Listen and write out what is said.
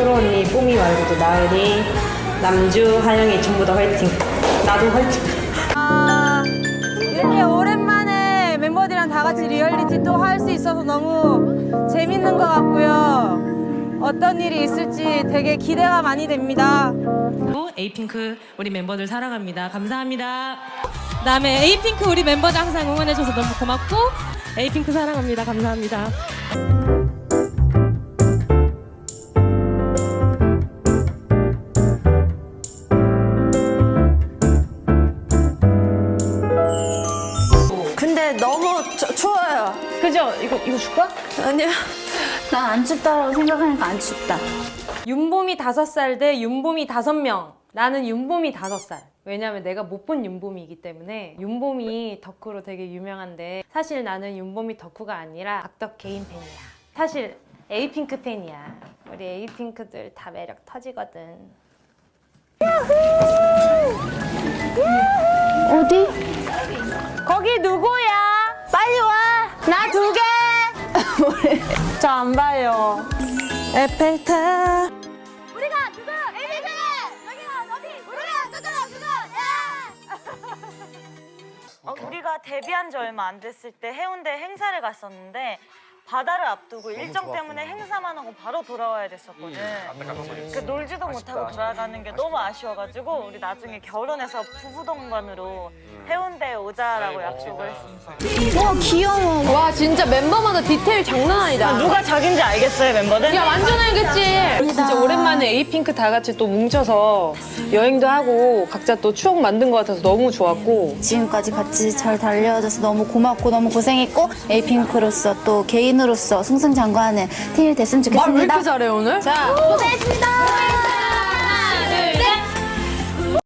초롱 언니, 뽀미 말고도 나은이, 남주, 하영이 전부 다 화이팅. 나도 화이팅. 아, 이렇게 오랜만에 멤버들이랑 다 같이 리얼리티 또 할 수 있어서 너무 재밌는 것 같고요. 어떤 일이 있을지 되게 기대가 많이 됩니다. 에이핑크 우리 멤버들 사랑합니다. 감사합니다. 그다음에 에이핑크 우리 멤버들 항상 응원해줘서 너무 고맙고 에이핑크 사랑합니다. 감사합니다. 너무 추- 추워요. 그죠? 이거, 이거 줄까? 아니요. 난안 춥다라고 생각하니까 안 춥다. 윤봄이 다섯 살 대 윤봄이 다섯 명. 나는 윤봄이 다섯 살. 왜냐면 내가 못 본 윤봄이기 때문에 윤봄이 덕후로 되게 유명한데 사실 나는 윤봄이 덕후가 아니라 악덕 개인 팬이야. 사실 에이핑크 팬이야. 우리 에이핑크들 다 매력 터지거든. 어디? 거기 누구야? 나 두 개. 저 안 봐요. 에펠탑. 우리가 누구? 에이비스는 여기가 어디? 우리가 누구? 누구? 야! 어, 우리가 데뷔한 지 얼마 안 됐을 때 해운대 행사를 갔었는데 바다를 앞두고 일정 때문에 행사만 하고 바로 돌아와야 됐었거든. 그 놀지도 못하고 돌아가는 게 너무 아쉬워가지고 우리 나중에 결혼해서 부부 동반으로 해운대에 오자라고 약속을 했었어. 와 귀여워. 와 진짜 멤버마다 디테일 장난 아니다. 누가 자기인지 알겠어요 멤버들? 야 완전 알겠지. 오랜만에 에이핑크 다 같이 또 뭉쳐서 여행도 하고 각자 또 추억 만든 것 같아서 너무 좋았고 지금까지 같이 잘 달려줘서 너무 고맙고 너무 고생했고 에이핑크로서 또 개인으로서 승승장구하는 팀이 됐으면 좋겠습니다. 잘해 오늘? 자, 고생했습니다.